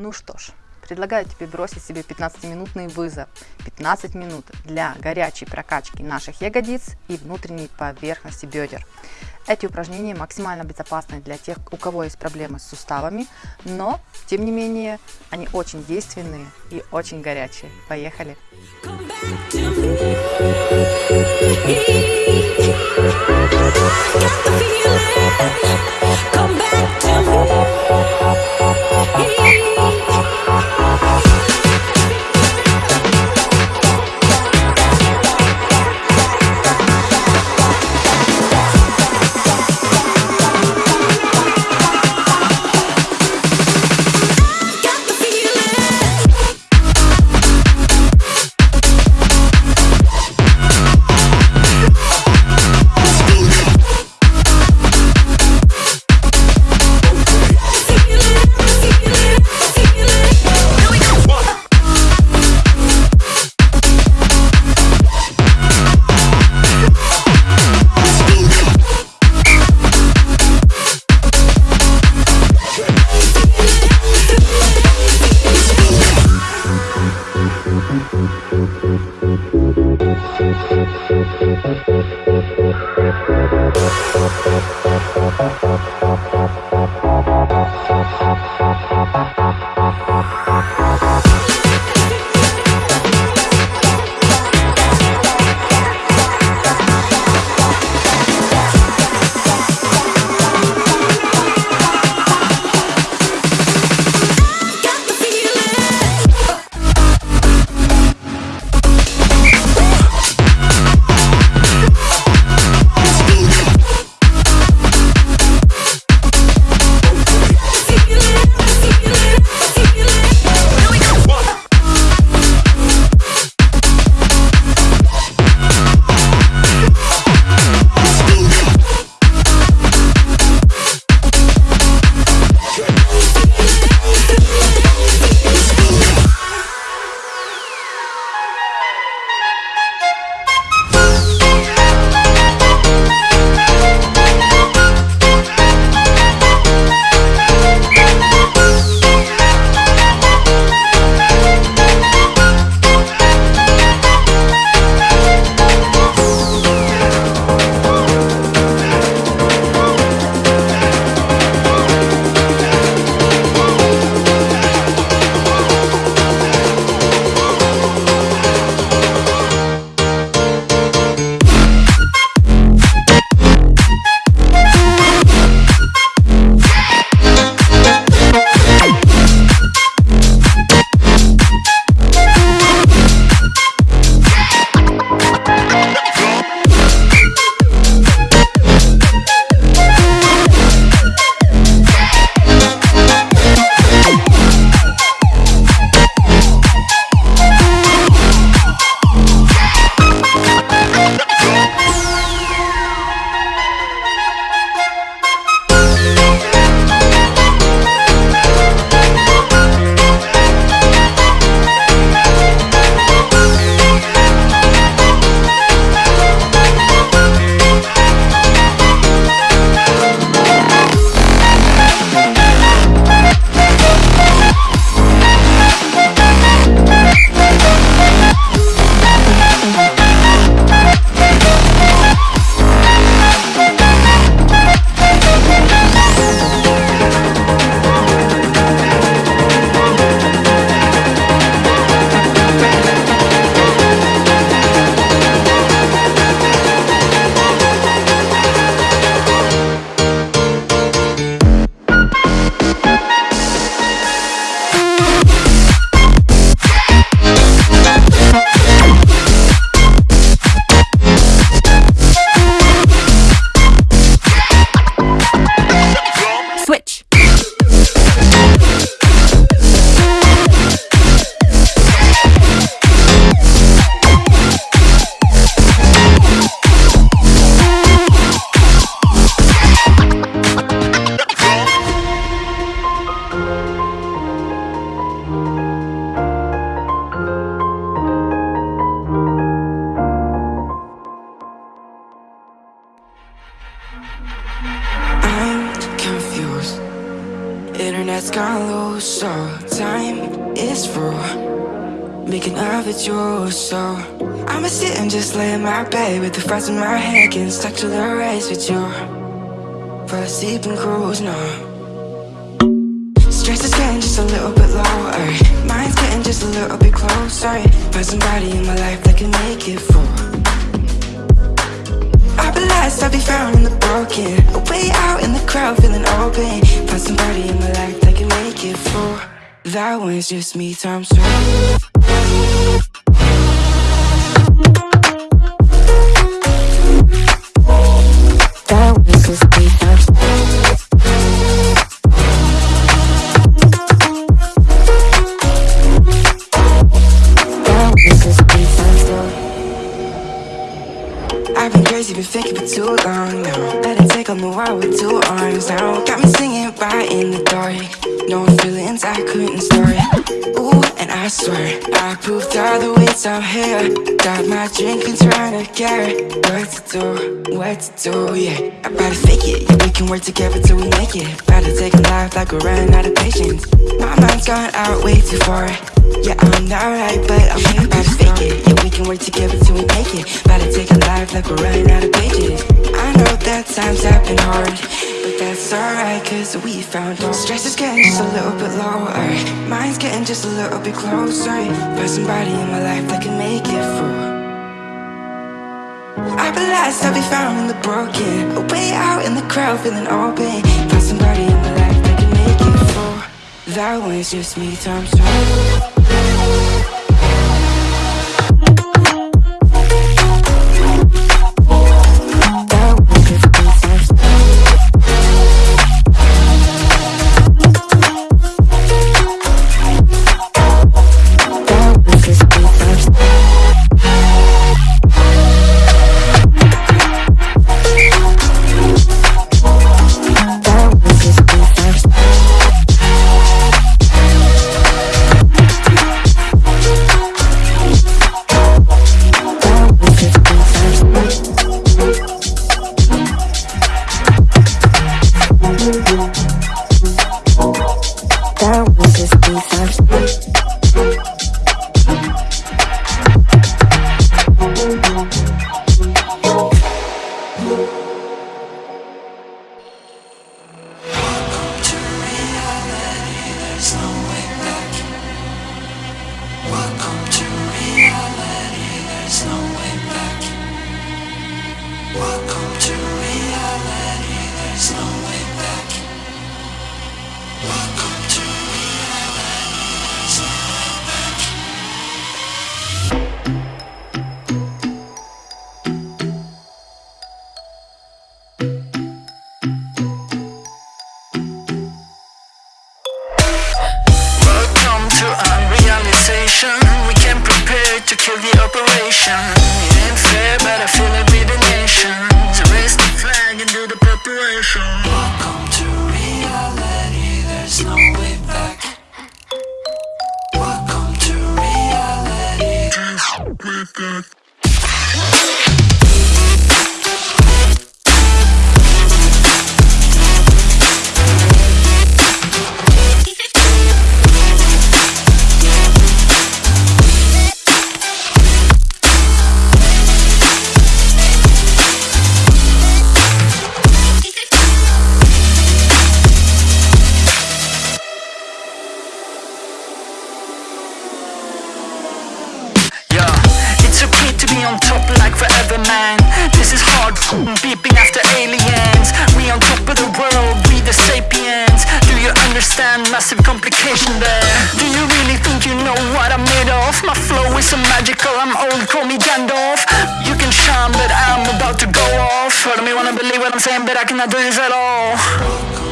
Ну что ж, предлагаю тебе бросить себе 15-минутный вызов. 15 минут для горячей прокачки наших ягодиц и внутренней поверхности бедер. Эти упражнения максимально безопасны для тех, у кого есть проблемы с суставами, но, тем не менее, они очень действенные и очень горячие. Поехали! Come back to me. I'm confused. Internet's gone low, so time is full. Making up with you, so I'ma sit and just lay in my bed With the frost in my head, getting stuck to the race with you. But I sleep and cruise now Stress is getting just a little bit lower. Mind's getting just a little bit closer. Find somebody in my life that can make it full I'll be found in the broken Way out in the crowd, feeling open Find somebody in my life that can make it through That one's just me times two I've been crazy, been thinking for too long now. Let it take on the world with two arms now. Got me singing right in the dark. No feelings I couldn't store Ooh, and I swear I proved all the ways I'm here. Got my drink and trying to get What to do, what to do, yeah. I better fake it, yeah we can work together till we make it. Better take a life like we're running out of patience. My mind's gone out way too far. Yeah, I'm not right, but I'm here About to fake it, yeah we can work together till we make it. Better take a life like we're running out of pages I know that times have been hard But that's alright, cause we found Stress is getting just a little bit lower. Mind's getting just a little bit closer. Find somebody in my life that can make it through I lost, I'll be found in the broken. Way out in the crowd, feeling open Find somebody in my life that can make it through That one's just me times Emotion. off My flow is so magical, I'm old, call me Gandalf. You can shine, but I'm about to go off. I don't me wanna believe what I'm saying, but I cannot do this at all.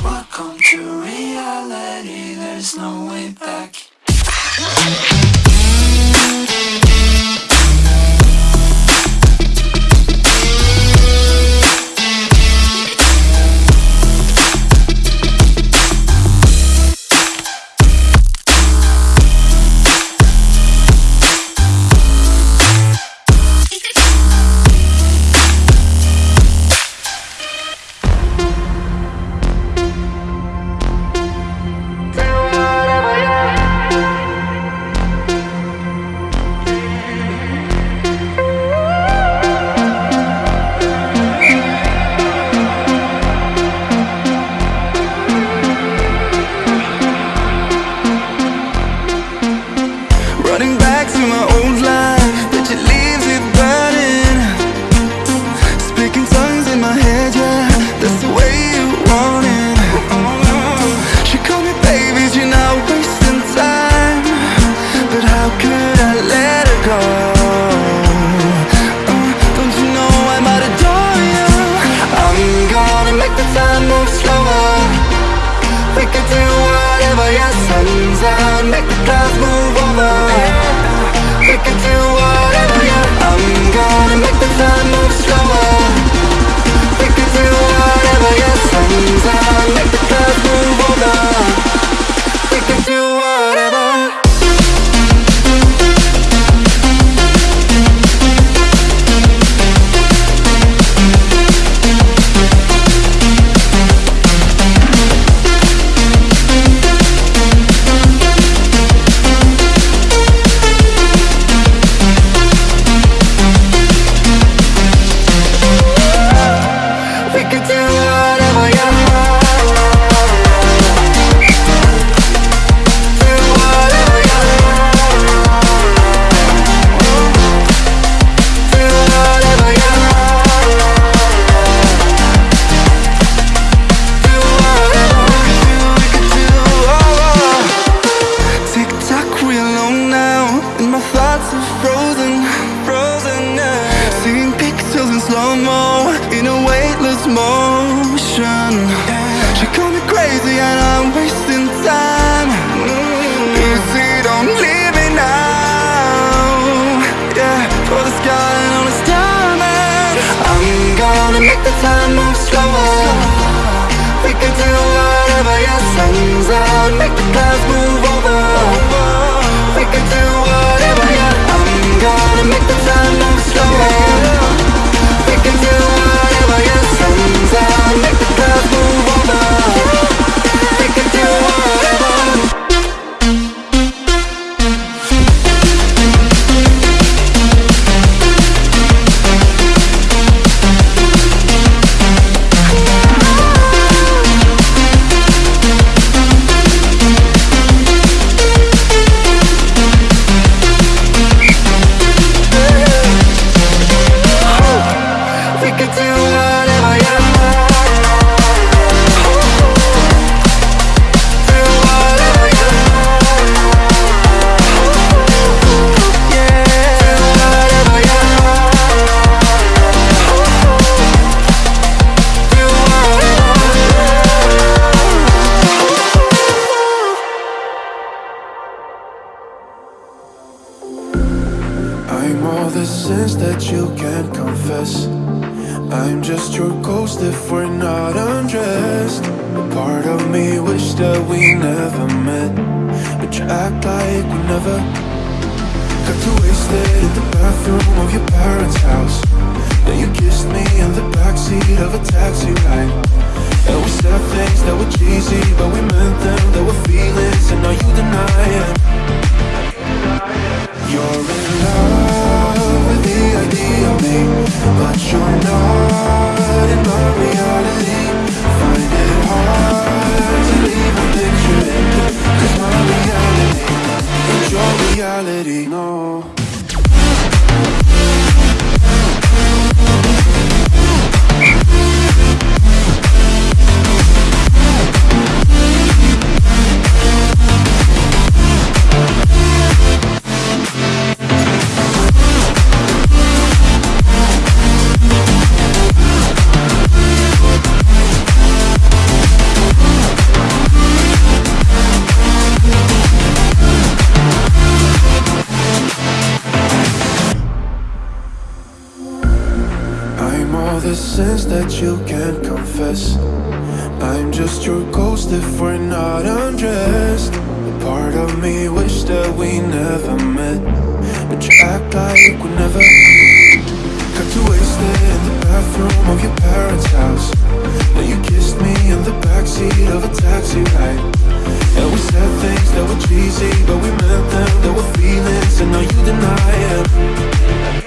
Welcome to reality, there's no way back. Emotion. She call me crazy and I'm wasting time. Easy, don't leave me now. Yeah, for the sky and all its diamond. I'm gonna make the time move slower. We can do whatever, yeah, sun's out, make the clouds move over. We can do whatever, yeah. I'm gonna make the time move slower. Sins that you can't confess. I'm just your ghost if we're not undressed. Part of me wish that we never met, but you act like we never got too wasted in the bathroom of your parents' house. Then you kissed me in the backseat of a taxi ride. And we said things that were cheesy, but we meant them. There were feelings, and now you deny it. You're in love if we're not undressed. A part of me wish that we never met. But you act like we never Got you wasted in the bathroom of your parents' house. Now you kissed me in the backseat of a taxi ride. And we said things that were cheesy But we meant them, there were feelings And now you deny it.